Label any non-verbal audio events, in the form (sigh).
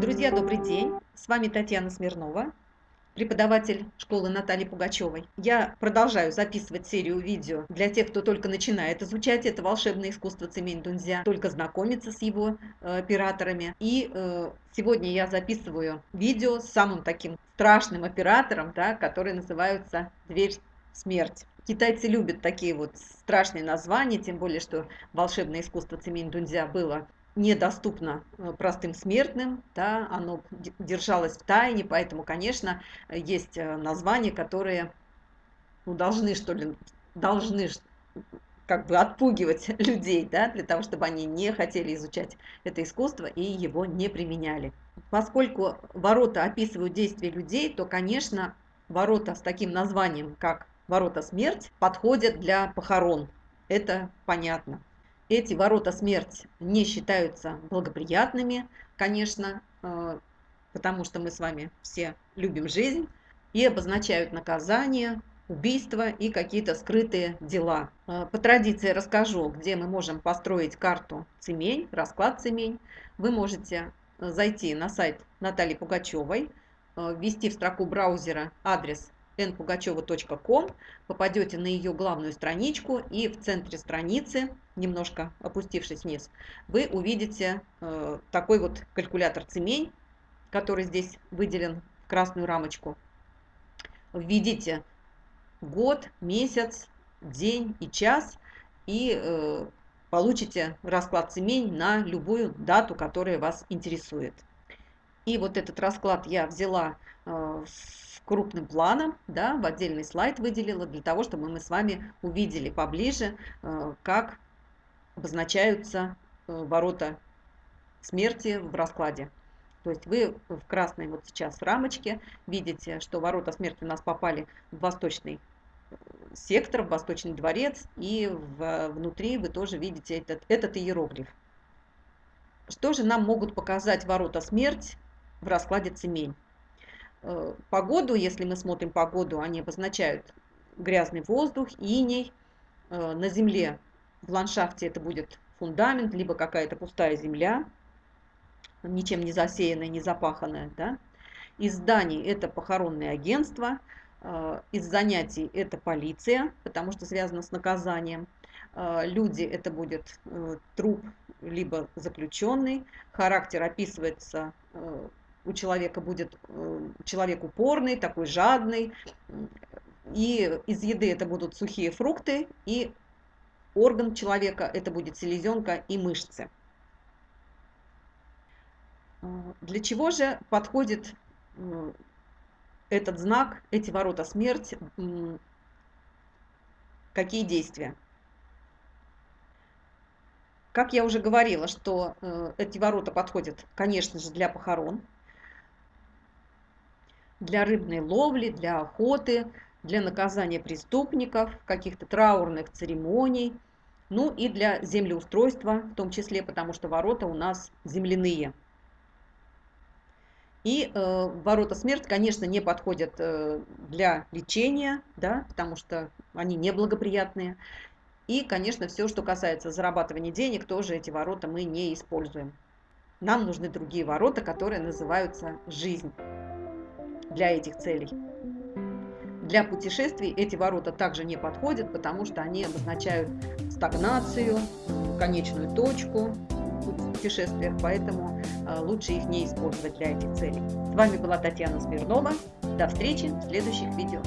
Друзья, добрый день! С вами Татьяна Смирнова, преподаватель школы Натальи Пугачевой. Я продолжаю записывать серию видео для тех, кто только начинает изучать это волшебное искусство цемень дунзя, только знакомиться с его э, операторами. И э, сегодня я записываю видео с самым таким страшным оператором, да, который называется «Дверь смерть». Китайцы любят такие вот страшные названия, тем более, что волшебное искусство цемень дунзя было недоступно э, простым смертным, да, оно держалось в тайне, поэтому, конечно, есть э, названия, которые ну, должны, что ли, должны как бы отпугивать (laughs) людей, да, для того, чтобы они не хотели изучать это искусство и его не применяли. Поскольку ворота описывают действия людей, то, конечно, ворота с таким названием, как ворота смерть, подходят для похорон. Это понятно. Эти ворота смерть не считаются благоприятными, конечно, э, потому что мы с вами все любим жизнь, и обозначают наказание, убийства и какие-то скрытые дела. Э, по традиции расскажу, где мы можем построить карту цемень, расклад цемень. Вы можете э, зайти на сайт Натальи Пугачевой, ввести в строку браузера адрес npugacheva.com, попадете на ее главную страничку и в центре страницы, немножко опустившись вниз, вы увидите э, такой вот калькулятор цемень, который здесь выделен в красную рамочку. Введите год, месяц, день и час и э, получите расклад цемень на любую дату, которая вас интересует. И вот этот расклад я взяла э, крупным планом, да, в отдельный слайд выделила, для того, чтобы мы с вами увидели поближе, э, как обозначаются э, ворота смерти в раскладе. То есть вы в красной вот сейчас рамочке видите, что ворота смерти у нас попали в восточный сектор, в восточный дворец, и в, внутри вы тоже видите этот, этот иероглиф. Что же нам могут показать ворота смерть в раскладе цемень? Э, погоду, если мы смотрим погоду, они обозначают грязный воздух, иней. Э, на земле в ландшафте это будет фундамент, либо какая-то пустая земля, ничем не засеянная, не запаханная. Да? Из зданий это похоронное агентство, э, из занятий это полиция, потому что связано с наказанием. Люди это будет труп, либо заключенный. Характер описывается у человека будет э, человек упорный, такой жадный. И из еды это будут сухие фрукты, и орган человека это будет селезенка и мышцы. Для чего же подходит э, этот знак, эти ворота смерть, какие действия? Как я уже говорила, что э, эти ворота подходят, конечно же, для похорон, для рыбной ловли, для охоты, для наказания преступников, каких-то траурных церемоний, ну и для землеустройства в том числе, потому что ворота у нас земляные. И э, ворота смерть, конечно, не подходят э, для лечения, да, потому что они неблагоприятные. И, конечно, все, что касается зарабатывания денег, тоже эти ворота мы не используем. Нам нужны другие ворота, которые называются жизнь для этих целей. Для путешествий эти ворота также не подходят, потому что они обозначают стагнацию, конечную точку путешествиях, поэтому а, лучше их не использовать для этих целей. С вами была Татьяна Смирнова. До встречи в следующих видео.